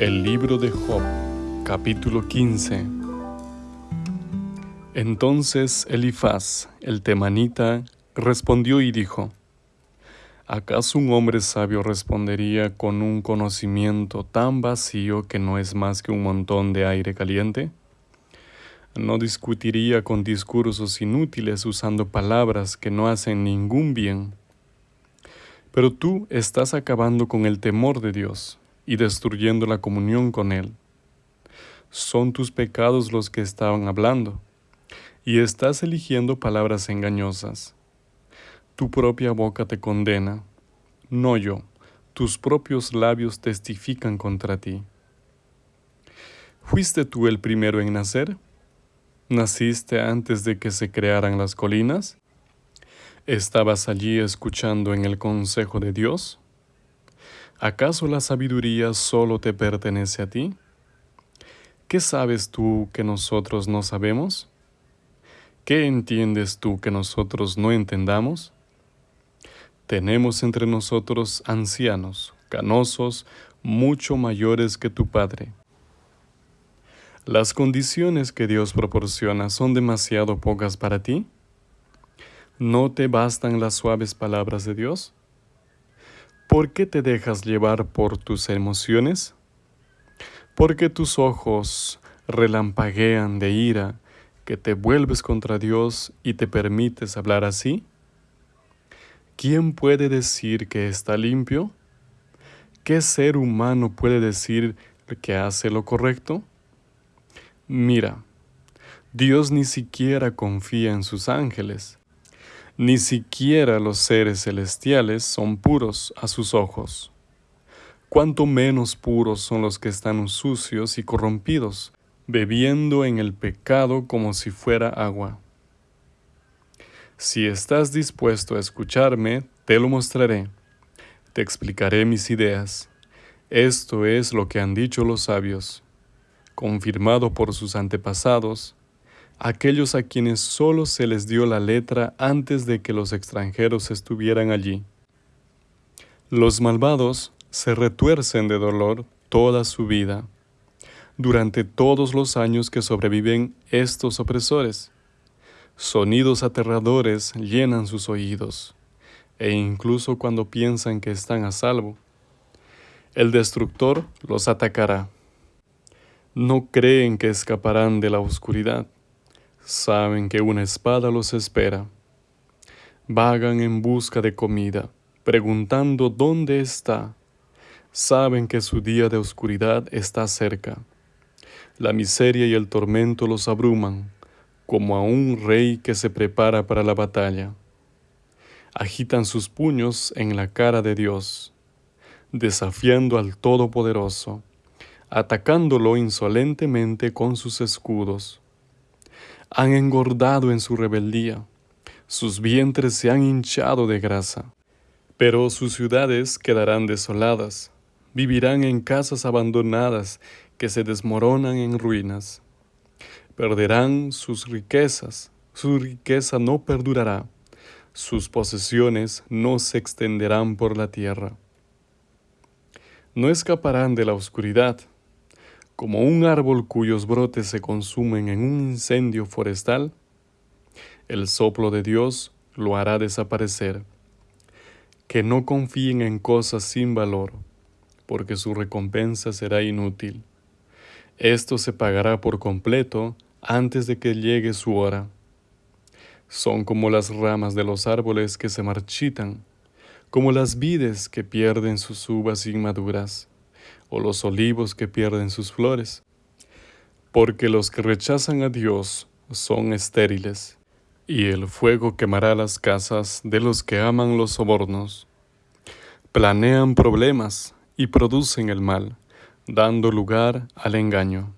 El libro de Job, capítulo 15. Entonces Elifaz, el temanita, respondió y dijo, ¿Acaso un hombre sabio respondería con un conocimiento tan vacío que no es más que un montón de aire caliente? No discutiría con discursos inútiles usando palabras que no hacen ningún bien. Pero tú estás acabando con el temor de Dios y destruyendo la comunión con Él. Son tus pecados los que estaban hablando, y estás eligiendo palabras engañosas. Tu propia boca te condena, no yo, tus propios labios testifican contra ti. ¿Fuiste tú el primero en nacer? ¿Naciste antes de que se crearan las colinas? ¿Estabas allí escuchando en el consejo de Dios? ¿Acaso la sabiduría solo te pertenece a ti? ¿Qué sabes tú que nosotros no sabemos? ¿Qué entiendes tú que nosotros no entendamos? Tenemos entre nosotros ancianos, canosos, mucho mayores que tu Padre. ¿Las condiciones que Dios proporciona son demasiado pocas para ti? ¿No te bastan las suaves palabras de Dios? ¿Por qué te dejas llevar por tus emociones? ¿Por qué tus ojos relampaguean de ira, que te vuelves contra Dios y te permites hablar así? ¿Quién puede decir que está limpio? ¿Qué ser humano puede decir que hace lo correcto? Mira, Dios ni siquiera confía en sus ángeles ni siquiera los seres celestiales son puros a sus ojos. Cuanto menos puros son los que están sucios y corrompidos, bebiendo en el pecado como si fuera agua. Si estás dispuesto a escucharme, te lo mostraré. Te explicaré mis ideas. Esto es lo que han dicho los sabios, confirmado por sus antepasados, aquellos a quienes solo se les dio la letra antes de que los extranjeros estuvieran allí. Los malvados se retuercen de dolor toda su vida, durante todos los años que sobreviven estos opresores. Sonidos aterradores llenan sus oídos, e incluso cuando piensan que están a salvo, el destructor los atacará. No creen que escaparán de la oscuridad Saben que una espada los espera. Vagan en busca de comida, preguntando dónde está. Saben que su día de oscuridad está cerca. La miseria y el tormento los abruman, como a un rey que se prepara para la batalla. Agitan sus puños en la cara de Dios, desafiando al Todopoderoso, atacándolo insolentemente con sus escudos han engordado en su rebeldía, sus vientres se han hinchado de grasa. Pero sus ciudades quedarán desoladas, vivirán en casas abandonadas que se desmoronan en ruinas. Perderán sus riquezas, su riqueza no perdurará, sus posesiones no se extenderán por la tierra. No escaparán de la oscuridad, como un árbol cuyos brotes se consumen en un incendio forestal, el soplo de Dios lo hará desaparecer. Que no confíen en cosas sin valor, porque su recompensa será inútil. Esto se pagará por completo antes de que llegue su hora. Son como las ramas de los árboles que se marchitan, como las vides que pierden sus uvas inmaduras o los olivos que pierden sus flores, porque los que rechazan a Dios son estériles, y el fuego quemará las casas de los que aman los sobornos. Planean problemas y producen el mal, dando lugar al engaño.